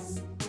ます。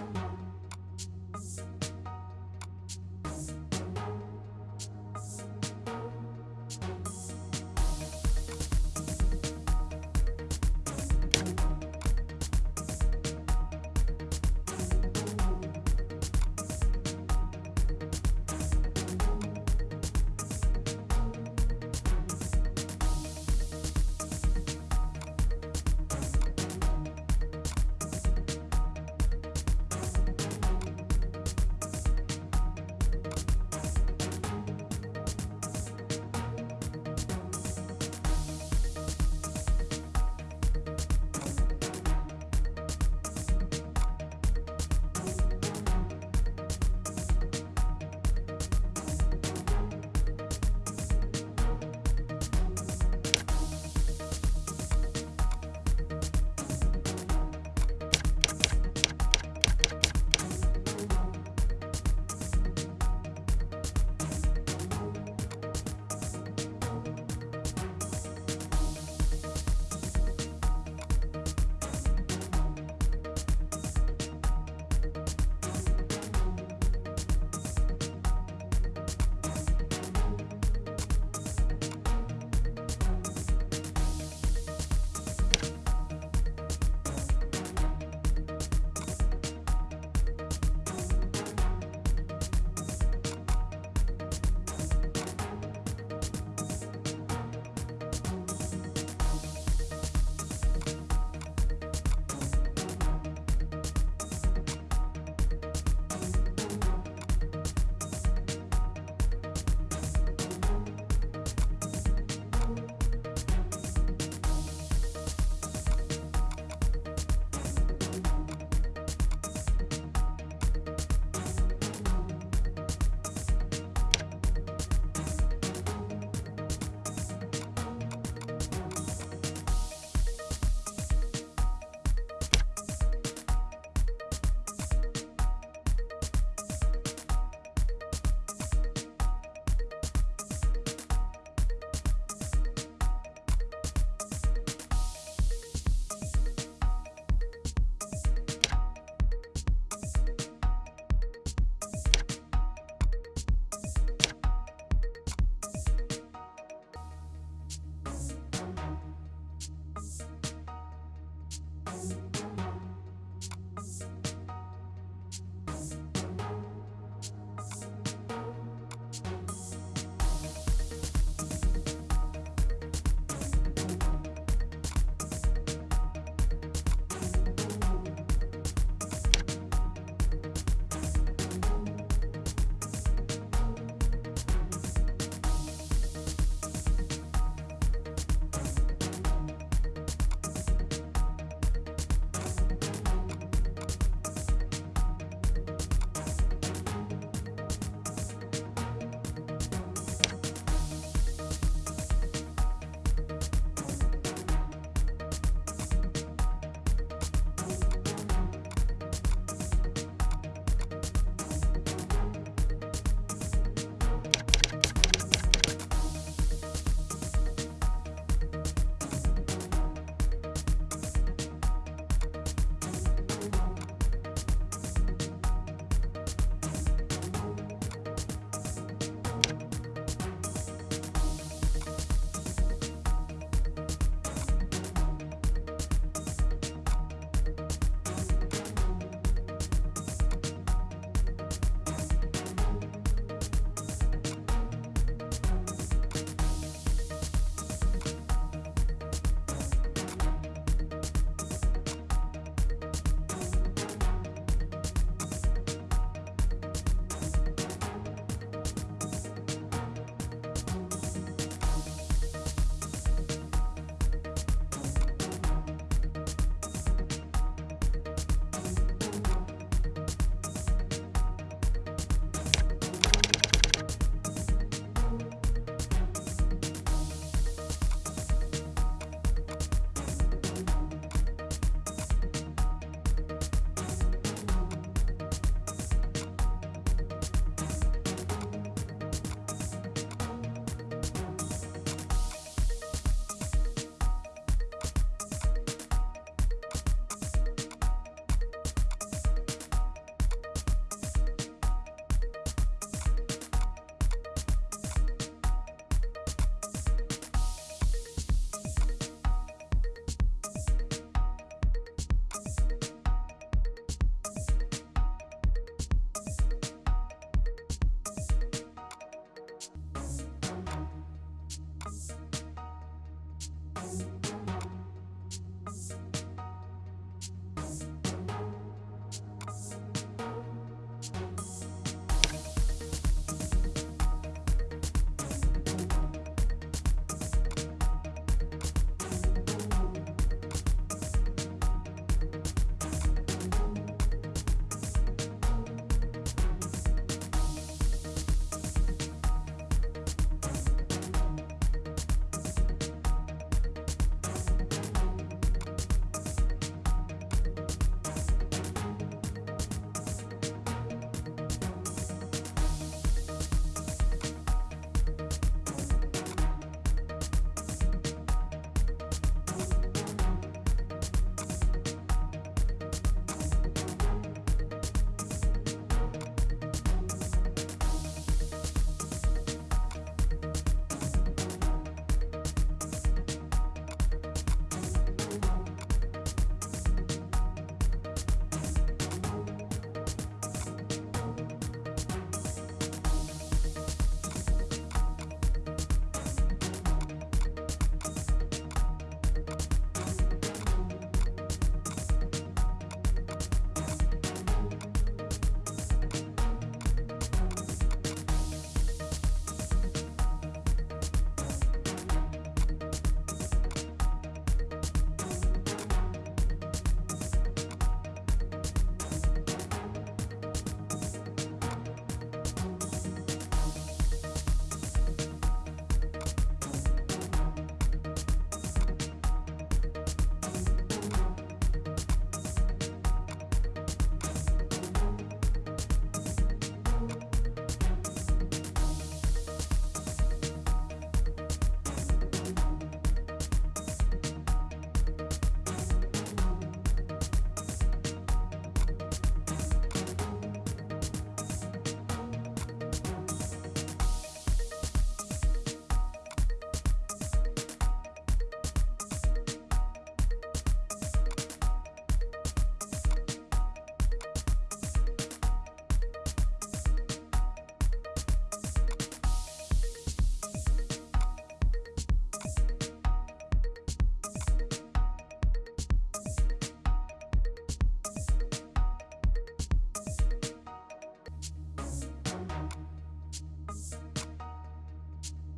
ます。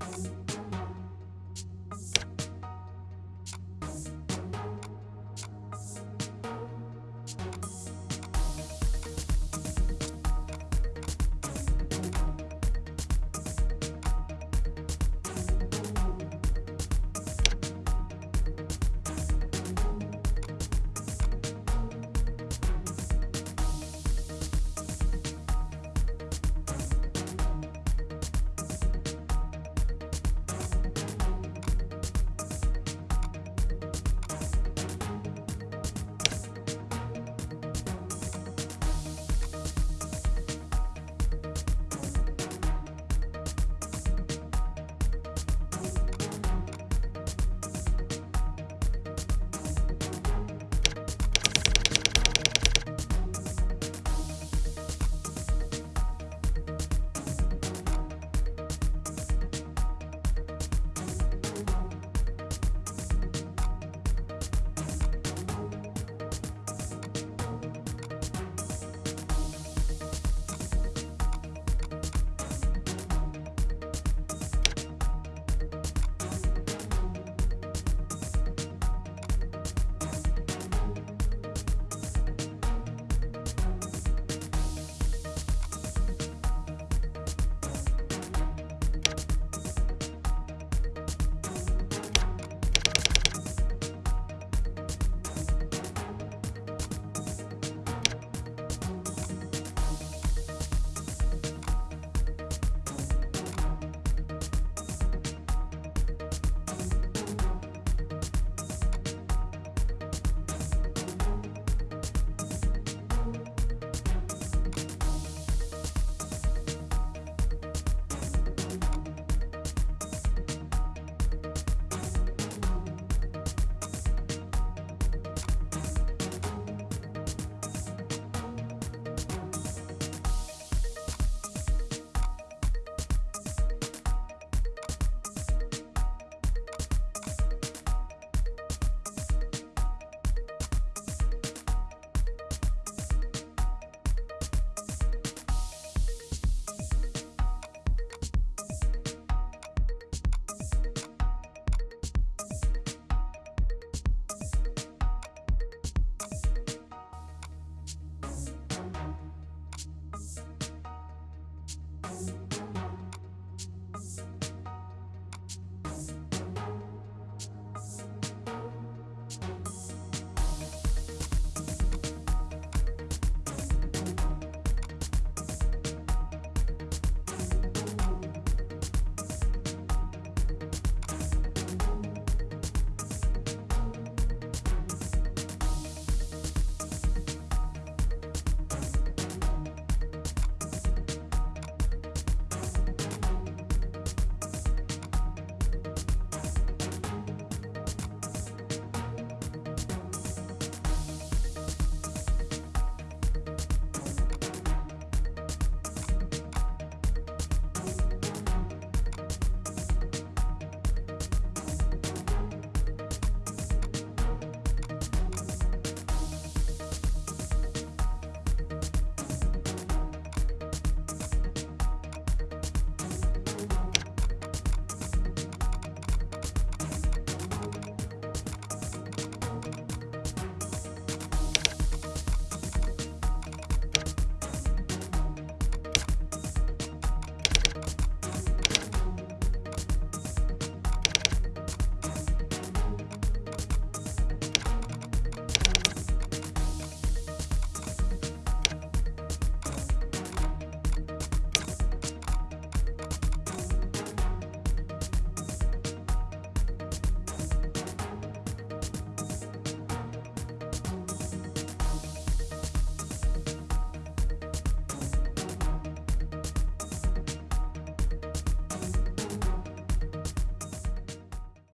Thanks.